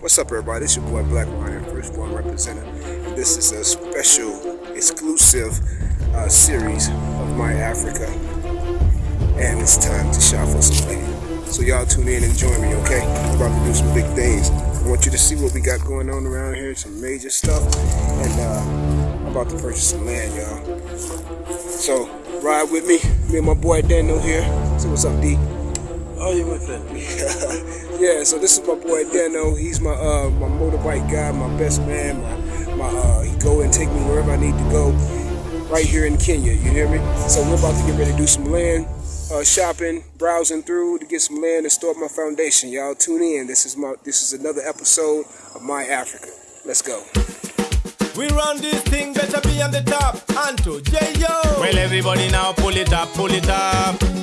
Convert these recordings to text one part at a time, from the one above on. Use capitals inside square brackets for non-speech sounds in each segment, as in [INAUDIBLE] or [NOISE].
What's up, everybody? It's your boy Black Lion, first born representative, and this is a special, exclusive uh, series of My Africa. And it's time to shop for some land. So y'all tune in and join me, okay? We're about to do some big things. I want you to see what we got going on around here, some major stuff, and uh, I'm about to purchase some land, y'all. So ride with me, me and my boy Daniel here. So what's up, D? Oh, you with it? [LAUGHS] yeah, so this is my boy Dano. He's my uh my motorbike guy, my best man. My my uh he go and take me wherever I need to go. Right here in Kenya, you hear me? So we're about to get ready to do some land uh, shopping, browsing through to get some land and start my foundation. Y'all tune in. This is my this is another episode of My Africa. Let's go. We run this thing, better be on the top. Anto, J-Yo. Well, everybody now pull it up, pull it up.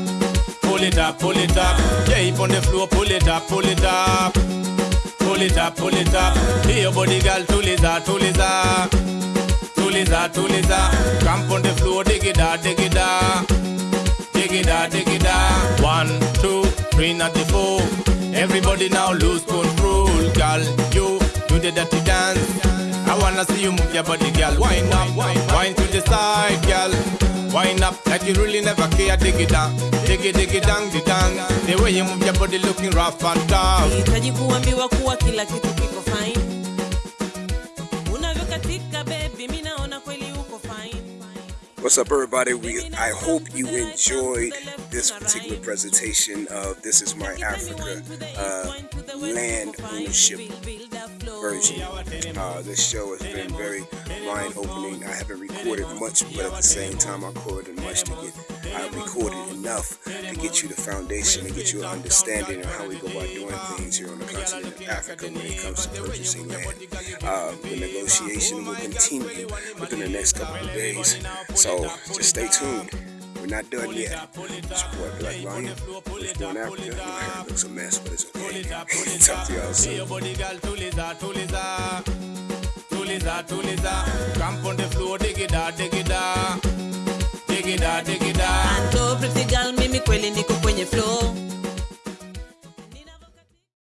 Pull it up, pull it up. Yeah, on the floor, pull it up, pull it up. Pull it up, pull it up. Your body girl, tuliza, tuliza. Tuliza, tuliza. Camp on the floor, dig it out, dig it out. Dig it out, dig it out. One, two, three, not the four. Everybody now lose control, girl. You do the dirty dance. I wanna see you move your body, girl. Wind up, wind to the side, up like you really never care. Dig it down, dig it, dig it down, dig down. The way you move your body looking rough and tough. Nahitaji kuambiwa kuwa kila kitu kiko fine. Unavyokatika baby, mimi naona kweli uko fine. What's up, everybody? We I hope you enjoyed this particular presentation of This Is My Africa uh, land ownership version. Uh, this show has been very mind opening. I haven't recorded much, but at the same time, I recorded much to get. I recorded enough to get you the foundation and get you an understanding of how we go about doing things here on the continent of Africa when it comes to purchasing land. Uh, the negotiation will continue within the next couple of days, so just stay tuned. We're not done yet. It's your boy Black Lion. First born Africa. My hair looks a mess, but it's okay. Talk to y'all Hey, your soon. body girl, tuliza, tuliza. Tuliza, tuliza. Camp on the floor, dig it out, dig it out. Dig it out, dig it out. Anto pretty girl, mimi kweli niko kwenye flow.